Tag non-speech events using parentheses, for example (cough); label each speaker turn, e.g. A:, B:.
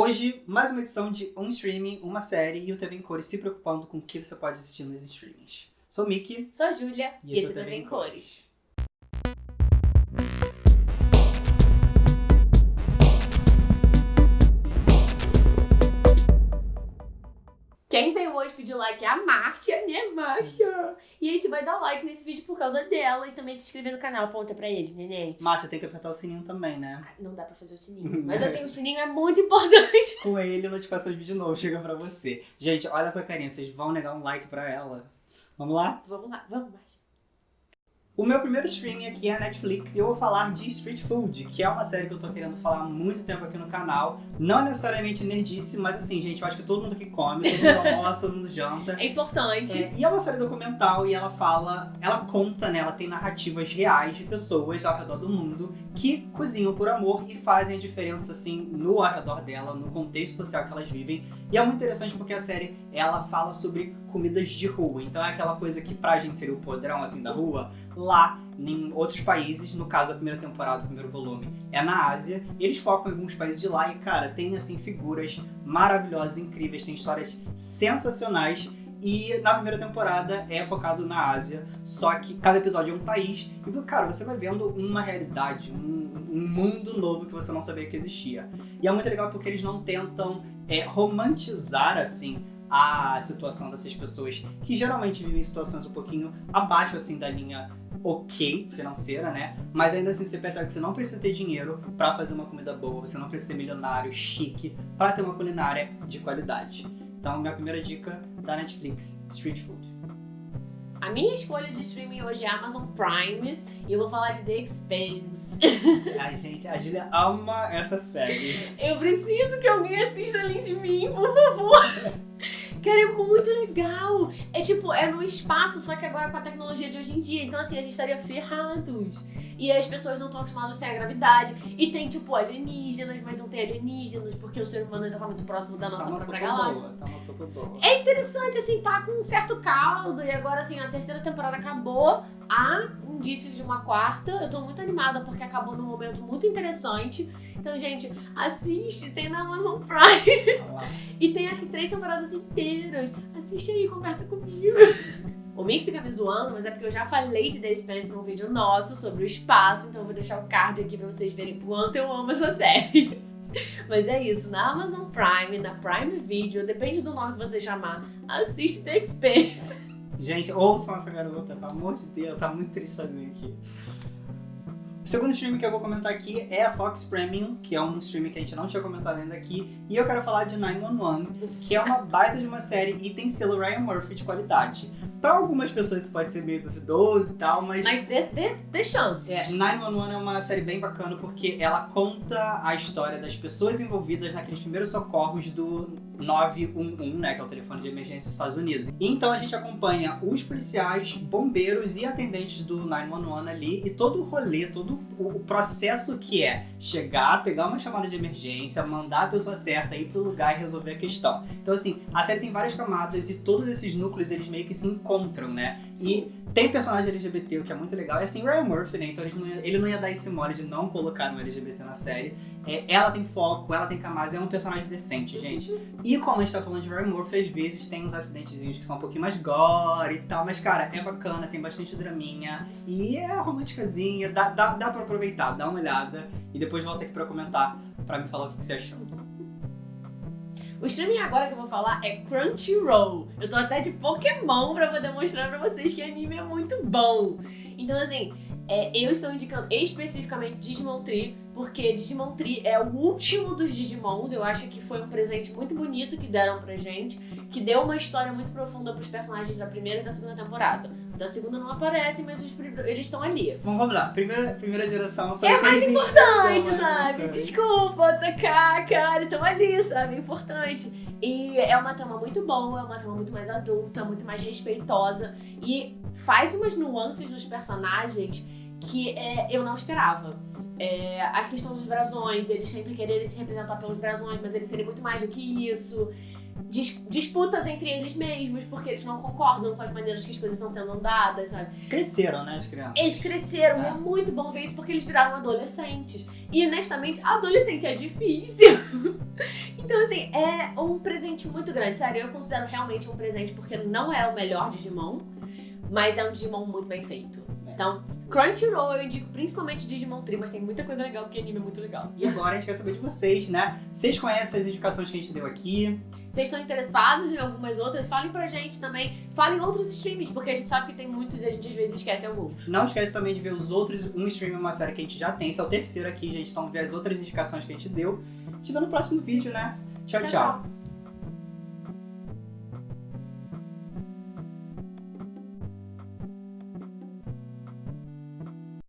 A: hoje, mais uma edição de um streaming, uma série e o TV em Cores se preocupando com o que você pode assistir nos streamings. Sou Miki.
B: Sou a Júlia.
A: E
B: E
A: esse é o
B: é TV em Cores. Hoje pedir like é a Márcia, né, Márcia? E aí você vai dar like nesse vídeo por causa dela e também se inscrever no canal. Aponta pra ele, neném.
A: Márcia, tem que apertar o sininho também, né?
B: Não dá pra fazer o sininho. Mas assim, o sininho é muito importante.
A: Com ele, a notificação de vídeo novo chega pra você. Gente, olha essa carinha, vocês vão negar um like pra ela? Vamos lá?
B: Vamos lá, vamos, Márcia.
A: O meu primeiro streaming aqui é a Netflix e eu vou falar de Street Food, que é uma série que eu tô querendo falar há muito tempo aqui no canal. Não necessariamente nerdice, mas assim, gente, eu acho que todo mundo aqui come, todo mundo (laughs) almoça, todo mundo janta.
B: É importante.
A: É, e é uma série documental e ela fala, ela conta, né? Ela tem narrativas reais de pessoas ao redor do mundo que cozinham por amor e fazem a diferença, assim, no ao redor dela, no contexto social que elas vivem. E é muito interessante porque a série, ela fala sobre comidas de rua. Então é aquela coisa que pra gente seria o podrão, assim, da rua. Lá, em outros países, no caso a primeira temporada, o primeiro volume, é na Ásia. Eles focam em alguns países de lá e, cara, tem, assim, figuras maravilhosas, incríveis. Tem histórias sensacionais. E na primeira temporada é focado na Ásia, só que cada episódio é um país. E, cara, você vai vendo uma realidade, um, um mundo novo que você não sabia que existia. E é muito legal porque eles não tentam é, romantizar, assim, a situação dessas pessoas que geralmente vivem em situações um pouquinho abaixo, assim, da linha ok financeira, né? Mas ainda assim você percebe que você não precisa ter dinheiro pra fazer uma comida boa, você não precisa ser milionário, chique, pra ter uma culinária de qualidade. Então, minha primeira dica da Netflix, Street Food.
B: A minha escolha de streaming hoje é Amazon Prime e eu vou falar de The Expanse. (laughs)
A: Ai, gente, a Julia ama essa série.
B: Eu preciso que alguém assista além de mim, por favor. (laughs) Cara, é muito legal. É tipo, é no espaço, só que agora com a tecnologia de hoje em dia. Então, assim, a gente estaria ferrados. E as pessoas não estão acostumadas sem a gravidade. E tem, tipo, alienígenas, mas não tem alienígenas, porque o ser humano ainda tá muito próximo da nossa
A: tá
B: própria galáxia.
A: boa, tá uma sopa boa.
B: É interessante, assim, tá com um certo caldo. E agora, assim, a terceira temporada acabou. Há indícios de uma quarta. Eu tô muito animada porque acabou num momento muito interessante. Então, gente, assiste. Tem na Amazon Prime. (laughs) E tem acho que três temporadas inteiras. Assiste aí, conversa comigo. (laughs) O Mick fica me zoando, mas é porque eu já falei de The Expanse num vídeo nosso sobre o espaço, então eu vou deixar o card aqui pra vocês verem quanto eu amo essa série. (laughs) Mas é isso, na Amazon Prime, na Prime Video, depende do nome que você chamar, assiste The Expanse.
A: Gente, ouçam essa garota, pelo amor de Deus, tá muito triste sozinha aqui. O segundo streaming que eu vou comentar aqui é a Fox Premium, que é um streaming que a gente não tinha comentado ainda aqui. E eu quero falar de 911, que é uma baita de uma série e tem selo Ryan Murphy de qualidade. Pra algumas pessoas isso pode ser meio duvidoso e tal, mas...
B: Mas dê, dê, dê chance.
A: É, 911 é uma série bem bacana porque ela conta a história das pessoas envolvidas naqueles primeiros socorros do 911, né, que é o telefone de emergência dos Estados Unidos. Então a gente acompanha os policiais, bombeiros e atendentes do 911 ali e todo o rolê, todo o processo que é chegar, pegar uma chamada de emergência, mandar a pessoa certa ir pro lugar e resolver a questão. Então assim, a série tem várias camadas e todos esses núcleos eles meio que se encontram, né? E tem personagem LGBT, o que é muito legal. E assim, Ryan Murphy, né? Então ele não, ia, ele não ia dar esse mole de não colocar um LGBT na série. É, ela tem foco, ela tem camadas, é um personagem decente, gente. E como a gente tá falando de Ryan Murphy, às vezes tem uns acidentezinhos que são um pouquinho mais gore e tal. Mas, cara, é bacana, tem bastante draminha. E é românticazinha, dá, dá, dá pra aproveitar, dá uma olhada. E depois volta aqui pra comentar, pra me falar o que, que você achou.
B: O streaming agora que eu vou falar é Crunchyroll. Eu tô até de Pokémon pra poder mostrar pra vocês que anime é muito bom. Então, assim, é, eu estou indicando especificamente Digimon Tree, porque Digimon Tree é o último dos Digimons. Eu acho que foi um presente muito bonito que deram pra gente, que deu uma história muito profunda pros personagens da primeira e da segunda temporada. Da segunda não aparecem, mas os eles estão ali.
A: Bom, vamos lá. Primeira, primeira geração são
B: É mais importante,
A: Não, é
B: sabe? Desculpa, tocar, cara, estão ali, sabe? É importante. E é uma trama muito boa, é uma trama muito mais adulta, muito mais respeitosa e faz umas nuances nos personagens que é, eu não esperava. É, a questão dos brasões, eles sempre quererem se representar pelos brasões, mas eles serem muito mais do que isso. dis- disputas entre eles mesmos, porque eles não concordam com as maneiras que as coisas estão sendo dadas, sabe?
A: Cresceram, né, as crianças?
B: Eles cresceram e
A: É.
B: é muito bom ver isso porque eles viraram adolescentes. E honestamente, adolescente é difícil. (laughs) então, assim, é um presente muito grande. Sério, eu considero realmente um presente porque não é o melhor Digimon, mas é um Digimon muito bem feito. Então, Crunchyroll eu indico principalmente Digimon Tree, mas tem muita coisa legal, porque anime é muito legal.
A: E agora a gente quer saber de vocês, né? Vocês conhecem as indicações que a gente deu aqui?
B: Vocês estão interessados em algumas outras? Falem pra gente também. Falem outros streams, porque a gente sabe que tem muitos e a gente às vezes esquece alguns.
A: Não esquece também de ver os outros, um stream uma série que a gente já tem. Esse é o terceiro aqui, gente. Então ver as outras indicações que a gente deu. A gente vê no próximo vídeo, né? tchau. tchau.
B: tchau.